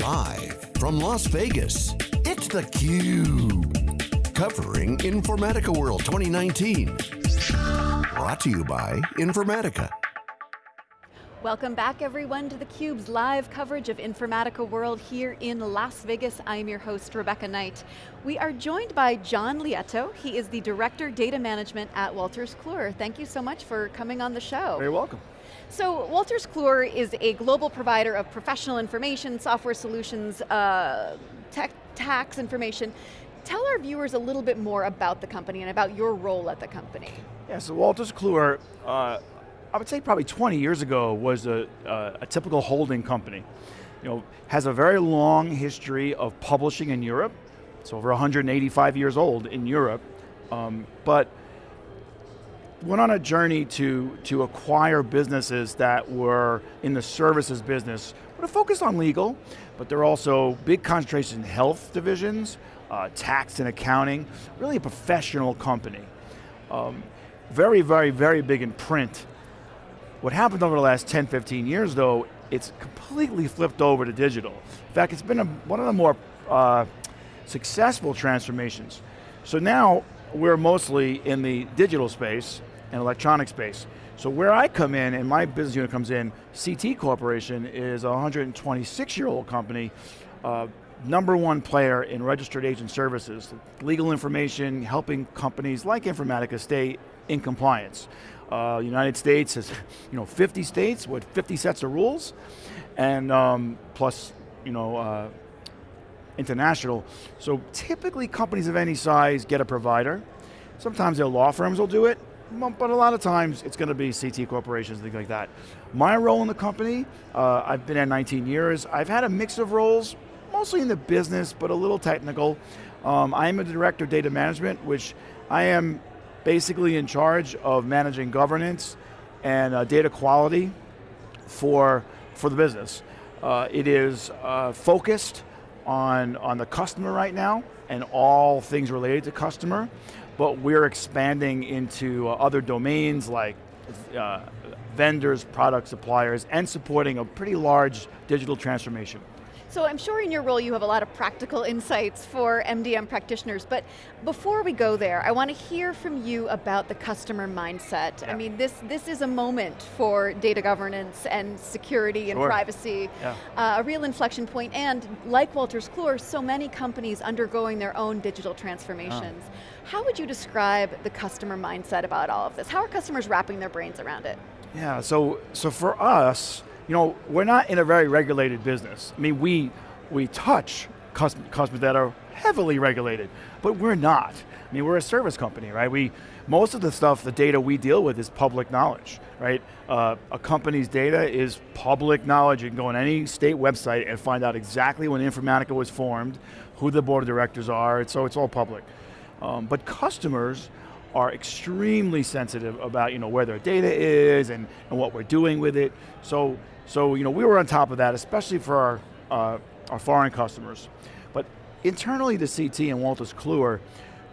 Live from Las Vegas, it's theCUBE. Covering Informatica World 2019. Brought to you by Informatica. Welcome back everyone to theCUBE's live coverage of Informatica World here in Las Vegas. I'm your host, Rebecca Knight. We are joined by John Lieto. He is the Director Data Management at Wolters Kluwer. Thank you so much for coming on the show. You're welcome. So Wolters Kluwer is a global provider of professional information, software solutions, uh, tech, tax information. Tell our viewers a little bit more about the company and about your role at the company. Yeah, so Wolters Kluwer, uh, I would say probably 20 years ago was a, a typical holding company. You know, has a very long history of publishing in Europe. It's over 185 years old in Europe, um, but went on a journey to, to acquire businesses that were in the services business, but are focused on legal, but they're also big concentration in health divisions, uh, tax and accounting, really a professional company. Um, very, very, very big in print what happened over the last 10, 15 years though, it's completely flipped over to digital. In fact, it's been a, one of the more uh, successful transformations. So now, we're mostly in the digital space and electronic space. So where I come in, and my business unit comes in, CT Corporation is a 126 year old company, uh, number one player in registered agent services, legal information, helping companies like Informatica stay in compliance. Uh, United States has, you know, 50 states with 50 sets of rules, and um, plus, you know, uh, international. So typically companies of any size get a provider. Sometimes their law firms will do it, but a lot of times it's going to be CT corporations, things like that. My role in the company, uh, I've been at 19 years. I've had a mix of roles, mostly in the business, but a little technical. Um, I am a director of data management, which I am basically in charge of managing governance and uh, data quality for, for the business. Uh, it is uh, focused on, on the customer right now and all things related to customer, but we're expanding into uh, other domains like uh, vendors, product suppliers, and supporting a pretty large digital transformation. So I'm sure in your role you have a lot of practical insights for MDM practitioners, but before we go there, I want to hear from you about the customer mindset. Yeah. I mean, this, this is a moment for data governance and security and sure. privacy, yeah. uh, a real inflection point, and like Wolters Kluwer, so many companies undergoing their own digital transformations. Oh. How would you describe the customer mindset about all of this? How are customers wrapping their brains around it? Yeah, so, so for us, you know, we're not in a very regulated business. I mean, we, we touch customers that are heavily regulated, but we're not. I mean, we're a service company, right? We, most of the stuff, the data we deal with is public knowledge, right? Uh, a company's data is public knowledge. You can go on any state website and find out exactly when Informatica was formed, who the board of directors are, so it's all public. Um, but customers are extremely sensitive about you know, where their data is and, and what we're doing with it. So so you know, we were on top of that, especially for our, uh, our foreign customers. But internally to CT and Wolters Kluwer,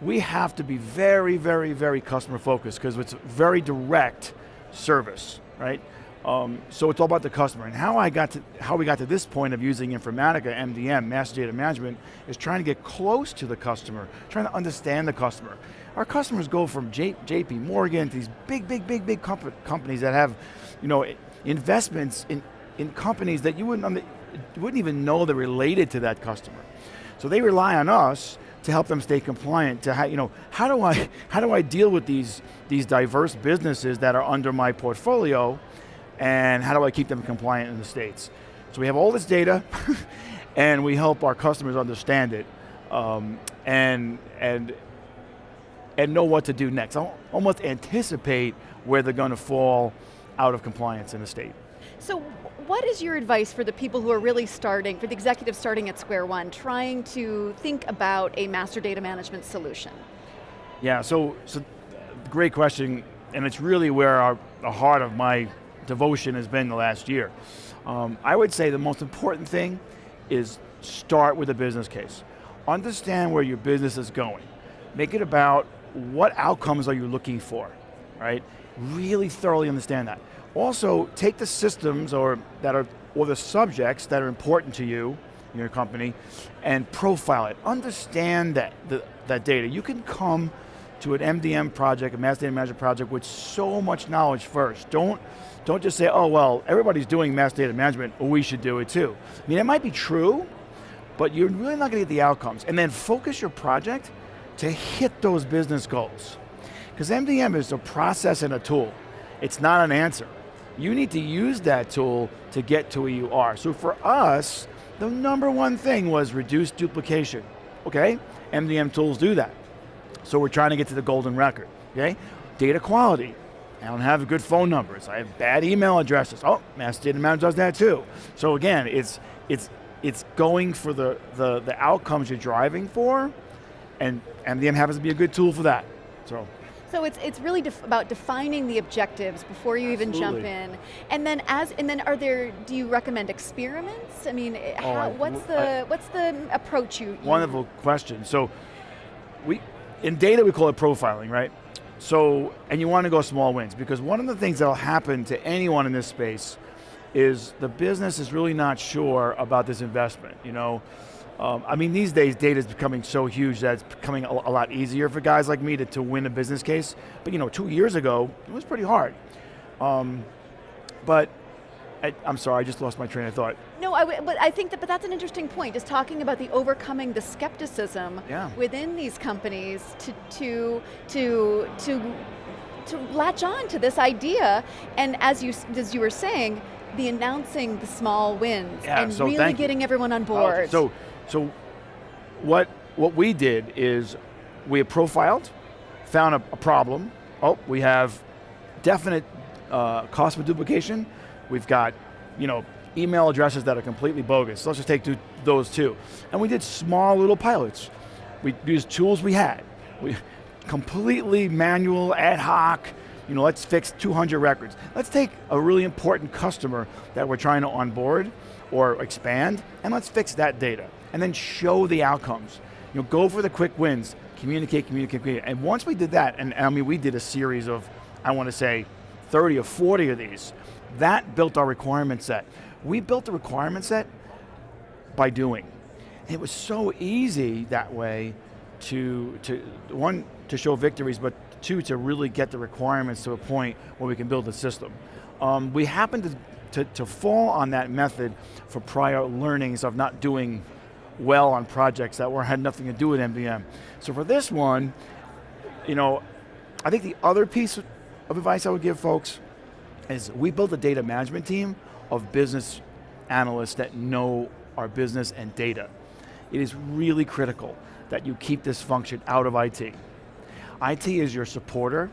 we have to be very, very, very customer focused because it's very direct service, right? Um, so it's all about the customer. And how I got to, how we got to this point of using Informatica, MDM, Master Data Management, is trying to get close to the customer, trying to understand the customer. Our customers go from J, JP Morgan to these big, big, big, big comp companies that have, you know, investments in, in companies that you wouldn't, wouldn't even know they're related to that customer. So they rely on us to help them stay compliant, to how, you know, how do I, how do I deal with these, these diverse businesses that are under my portfolio, and how do I keep them compliant in the States? So we have all this data, and we help our customers understand it, um, and, and, and know what to do next. I'll almost anticipate where they're going to fall out of compliance in the state. So what is your advice for the people who are really starting, for the executives starting at square one, trying to think about a master data management solution? Yeah, so, so great question, and it's really where our, the heart of my devotion has been the last year. Um, I would say the most important thing is start with a business case. Understand where your business is going. Make it about what outcomes are you looking for, right? Really thoroughly understand that. Also, take the systems or that are or the subjects that are important to you in your company and profile it. Understand that, the, that data. You can come to an MDM project, a mass data management project with so much knowledge first. Don't, don't just say, oh well, everybody's doing mass data management, we should do it too. I mean, it might be true, but you're really not going to get the outcomes. And then focus your project to hit those business goals. Because MDM is a process and a tool. It's not an answer. You need to use that tool to get to where you are. So for us, the number one thing was reduce duplication. Okay, MDM tools do that. So we're trying to get to the golden record, okay? Data quality. I don't have good phone numbers. I have bad email addresses. Oh, Mass Data Manager does that too. So again, it's, it's, it's going for the, the, the outcomes you're driving for, and MDM happens to be a good tool for that. So. So it's it's really def about defining the objectives before you Absolutely. even jump in, and then as and then are there? Do you recommend experiments? I mean, eh, Oh, how, I- what's the I- what's the approach you? you Wonderful question. So, we in data we call it profiling, right? So, and you want to go small wins because one of the things that'll happen to anyone in this space is the business is really not sure about this investment. You know, um, I mean these days data is becoming so huge that it's becoming a, a lot easier for guys like me to, to win a business case. But you know, two years ago it was pretty hard. Um, but I, I'm sorry, I just lost my train of thought. No, I but I think that, but that's an interesting point, just talking about the overcoming the skepticism Yeah. within these companies to, to, to, to, to latch on to this idea, and as you, as you were saying, the announcing the small wins, Yeah, and so really getting everyone on Oh, board. So, so what, what we did is we profiled, found a, a problem. Oh, we have definite uh, cost of duplication. We've got, you know, email addresses that are completely bogus. Let's just take two, those two. And we did small little pilots. We used tools we had. We completely manual, ad hoc, you know, let's fix 200 records. Let's take a really important customer that we're trying to onboard or expand, and let's fix that data. And then show the outcomes. You know, go for the quick wins, communicate, communicate, communicate. And once we did that, and I mean, we did a series of, I want to say, 30 or 40 of these, that built our requirement set. We built the requirement set by doing. It was so easy that way to, to one, to show victories, but two, to really get the requirements to a point where we can build a system. Um, we happened to, to, to fall on that method for prior learnings of not doing well on projects that were, had nothing to do with MDM. So for this one, you know, I think the other piece of advice I would give folks is we built a data management team of business analysts that know our business and data. It is really critical that you keep this function out of IT. IT is your supporter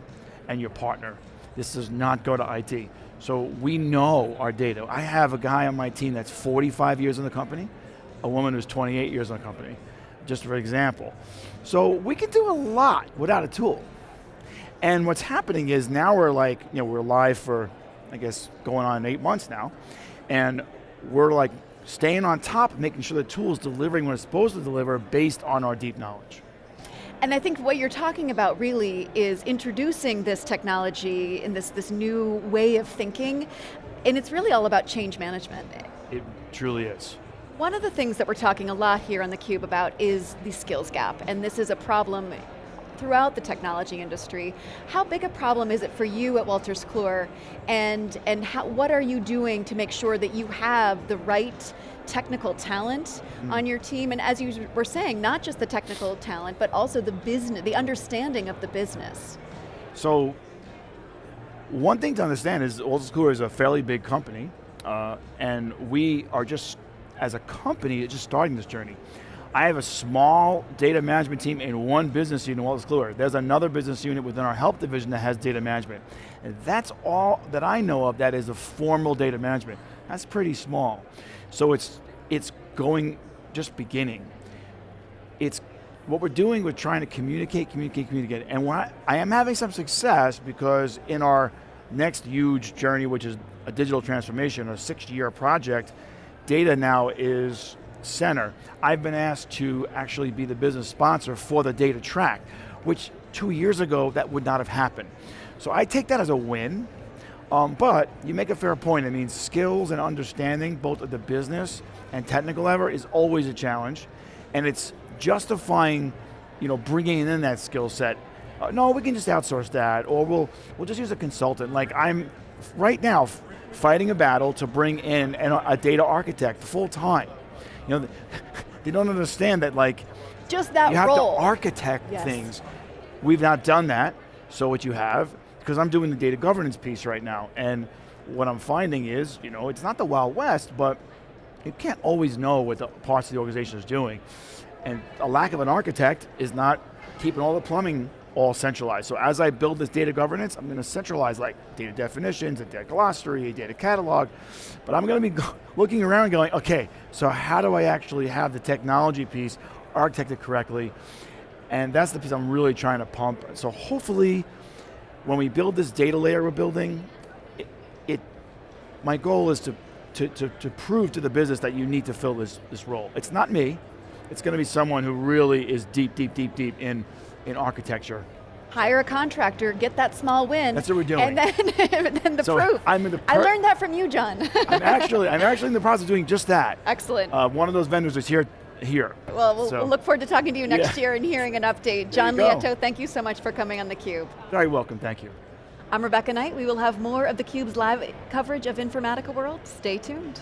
and your partner. This does not go to IT. So we know our data. I have a guy on my team that's 45 years in the company, a woman who's 28 years in the company, just for example. So we can do a lot without a tool. And what's happening is now we're like, you know, we're live for, I guess, going on eight months now, and we're like staying on top, making sure the tool is delivering what it's supposed to deliver based on our deep knowledge. And I think what you're talking about really is introducing this technology in this, this new way of thinking, and it's really all about change management. It truly is. One of the things that we're talking a lot here on theCUBE about is the skills gap, and this is a problem throughout the technology industry. How big a problem is it for you at Wolters Kluwer, and, and how, what are you doing to make sure that you have the right technical talent on your team, and as you were saying, not just the technical talent, but also the business, the understanding of the business. So, one thing to understand is Wolters Kluwer is a fairly big company, uh, and we are just, as a company, just starting this journey. I have a small data management team in one business unit, Wolters Kluwer. There's another business unit within our health division that has data management. And that's all that I know of that is a formal data management. That's pretty small. So it's, it's going, just beginning. It's, what we're doing, we're trying to communicate, communicate, communicate. And I, I am having some success because in our next huge journey, which is a digital transformation, a six year project, data now is center. I've been asked to actually be the business sponsor for the data track, which two years ago, that would not have happened. So I take that as a win. Um, but you make a fair point. I mean, skills and understanding both of the business and technical level is always a challenge, and it's justifying, you know, bringing in that skill set. Uh, no, we can just outsource that, or we'll we'll just use a consultant. Like I'm right now fighting a battle to bring in an, a data architect full time. You know, they don't understand that like just that you have role. to architect Yes. things. We've not done that. So what you have, because I'm doing the data governance piece right now, and what I'm finding is, you know, it's not the Wild West, but you can't always know what the parts of the organization is doing. And a lack of an architect is not keeping all the plumbing all centralized. So as I build this data governance, I'm going to centralize like data definitions, a data glossary, a data catalog, but I'm going to be looking around going, okay, so how do I actually have the technology piece architected correctly? And that's the piece I'm really trying to pump. So hopefully, when we build this data layer we're building, it, it my goal is to, to, to, to prove to the business that you need to fill this, this role. It's not me, it's going to be someone who really is deep, deep, deep, deep in, in architecture. Hire a contractor, get that small win. That's what we're doing. And then, then the So proof. I'm in the I learned that from you, John. I'm actually, I'm actually in the process of doing just that. Excellent. Uh, one of those vendors is here, here. well, we'll, so- we'll look forward to talking to you next Yeah. year and hearing an update. John. Lieto, thank you so much for coming on theCUBE. Very welcome, thank you. I'm Rebecca Knight. We will have more of theCUBE's live coverage of Informatica World. Stay tuned.